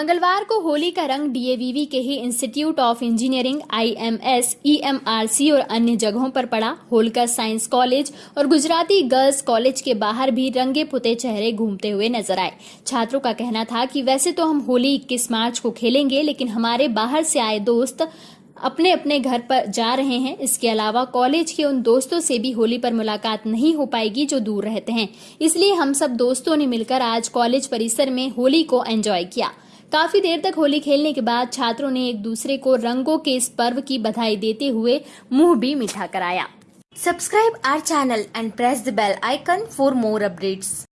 मंगलवार को होली का रंग डीएवीवी के ही institute of engineering IMS EMRC और अन्य जगहों पर पड़ा। होलकर साइंस कॉलेज और गुजराती गर्ल्स कॉलेज के बाहर भी रंगे पुते चेहरे घूमते हुए नज़र आए। छात्रों का कहना था कि वैसे तो हम होली 21 मार्च को खेलेंगे, लेकिन हमारे बाहर से आए दोस्त अपने अपने घर पर जा रहे हैं। इसके अलावा कॉलेज के उन दोस्तों से भी होली पर मुलाकात नहीं हो पाएगी जो दूर रहते हैं। इसलिए हम सब दोस्तों ने मिलकर आज कॉलेज परिसर में होली को एंजॉय किया। काफ़ी देर तक होली खेलने के बाद छात्रों ने एक दूसरे को रंगों के इस पर्व की बधाई देते हुए मुँह भी मीठा कराया। Subscribe our channel and press the bell icon for more updates